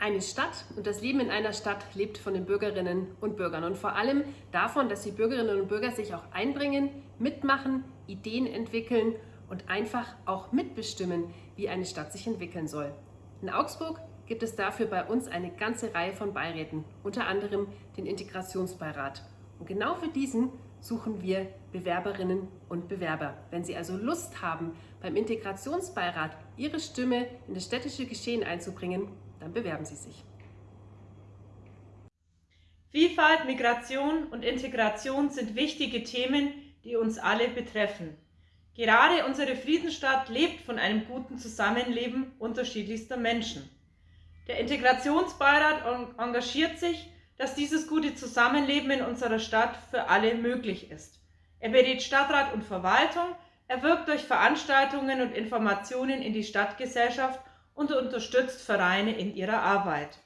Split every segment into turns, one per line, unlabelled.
Eine Stadt und das Leben in einer Stadt lebt von den Bürgerinnen und Bürgern und vor allem davon, dass die Bürgerinnen und Bürger sich auch einbringen, mitmachen, Ideen entwickeln und einfach auch mitbestimmen, wie eine Stadt sich entwickeln soll. In Augsburg gibt es dafür bei uns eine ganze Reihe von Beiräten, unter anderem den Integrationsbeirat. Und genau für diesen suchen wir Bewerberinnen und Bewerber. Wenn Sie also Lust haben, beim Integrationsbeirat Ihre Stimme in das städtische Geschehen einzubringen, dann bewerben Sie sich.
Vielfalt, Migration und Integration sind wichtige Themen, die uns alle betreffen. Gerade unsere Friedensstadt lebt von einem guten Zusammenleben unterschiedlichster Menschen. Der Integrationsbeirat engagiert sich, dass dieses gute Zusammenleben in unserer Stadt für alle möglich ist. Er berät Stadtrat und Verwaltung, er wirkt durch Veranstaltungen und Informationen in die Stadtgesellschaft und unterstützt Vereine in ihrer Arbeit.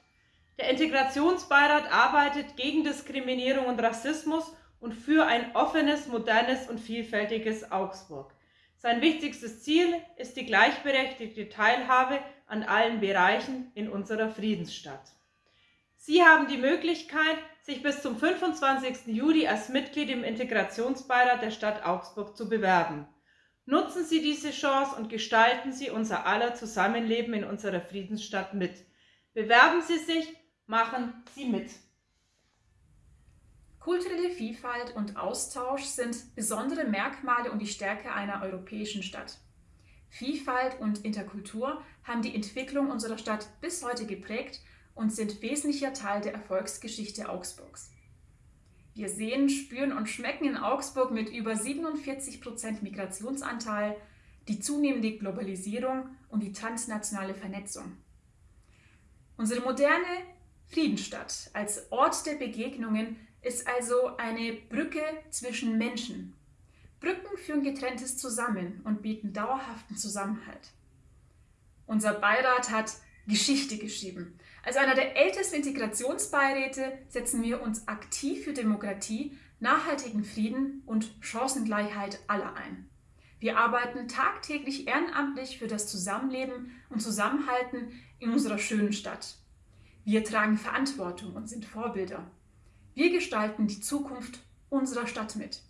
Der Integrationsbeirat arbeitet gegen Diskriminierung und Rassismus und für ein offenes, modernes und vielfältiges Augsburg. Sein wichtigstes Ziel ist die gleichberechtigte Teilhabe an allen Bereichen in unserer Friedensstadt. Sie haben die Möglichkeit, sich bis zum 25. Juli als Mitglied im Integrationsbeirat der Stadt Augsburg zu bewerben. Nutzen Sie diese Chance und gestalten Sie unser aller Zusammenleben in unserer Friedensstadt mit. Bewerben Sie sich, machen Sie mit.
Kulturelle Vielfalt und Austausch sind besondere Merkmale und die Stärke einer europäischen Stadt. Vielfalt und Interkultur haben die Entwicklung unserer Stadt bis heute geprägt und sind wesentlicher Teil der Erfolgsgeschichte Augsburgs. Wir sehen, spüren und schmecken in Augsburg mit über 47 Prozent Migrationsanteil die zunehmende Globalisierung und die transnationale Vernetzung. Unsere moderne Friedenstadt als Ort der Begegnungen ist also eine Brücke zwischen Menschen. Brücken führen Getrenntes zusammen und bieten dauerhaften Zusammenhalt. Unser Beirat hat Geschichte geschrieben. Als einer der ältesten Integrationsbeiräte setzen wir uns aktiv für Demokratie, nachhaltigen Frieden und Chancengleichheit aller ein. Wir arbeiten tagtäglich ehrenamtlich für das Zusammenleben und Zusammenhalten in unserer schönen Stadt. Wir tragen Verantwortung und sind Vorbilder. Wir gestalten die Zukunft unserer Stadt mit.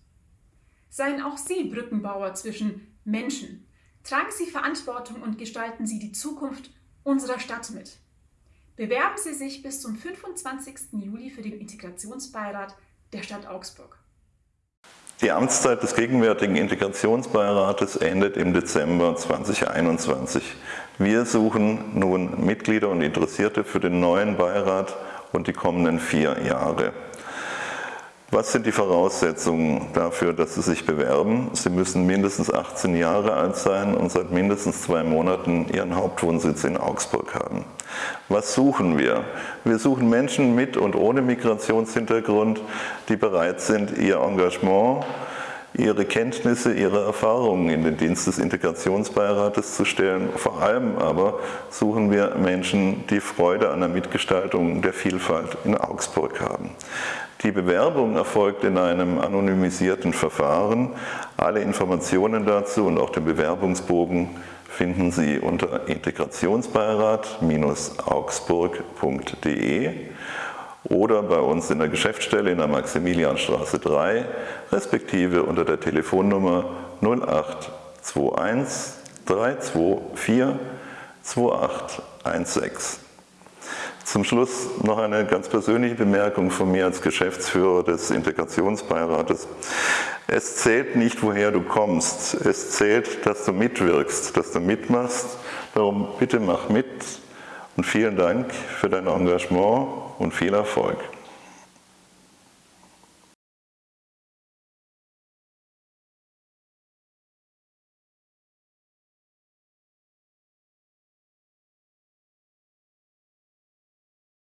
Seien auch Sie Brückenbauer zwischen Menschen. Tragen Sie Verantwortung und gestalten Sie die Zukunft unserer Stadt mit. Bewerben Sie sich bis zum 25. Juli für den Integrationsbeirat der Stadt Augsburg.
Die Amtszeit des gegenwärtigen Integrationsbeirates endet im Dezember 2021. Wir suchen nun Mitglieder und Interessierte für den neuen Beirat und die kommenden vier Jahre. Was sind die Voraussetzungen dafür, dass Sie sich bewerben? Sie müssen mindestens 18 Jahre alt sein und seit mindestens zwei Monaten Ihren Hauptwohnsitz in Augsburg haben. Was suchen wir? Wir suchen Menschen mit und ohne Migrationshintergrund, die bereit sind, ihr Engagement, ihre Kenntnisse, ihre Erfahrungen in den Dienst des Integrationsbeirates zu stellen. Vor allem aber suchen wir Menschen, die Freude an der Mitgestaltung der Vielfalt in Augsburg haben. Die Bewerbung erfolgt in einem anonymisierten Verfahren. Alle Informationen dazu und auch den Bewerbungsbogen finden Sie unter integrationsbeirat-augsburg.de oder bei uns in der Geschäftsstelle in der Maximilianstraße 3, respektive unter der Telefonnummer 0821 324 2816. Zum Schluss noch eine ganz persönliche Bemerkung von mir als Geschäftsführer des Integrationsbeirates. Es zählt nicht, woher du kommst. Es zählt, dass du mitwirkst, dass du mitmachst. Darum bitte mach mit und vielen Dank für dein Engagement und viel Erfolg.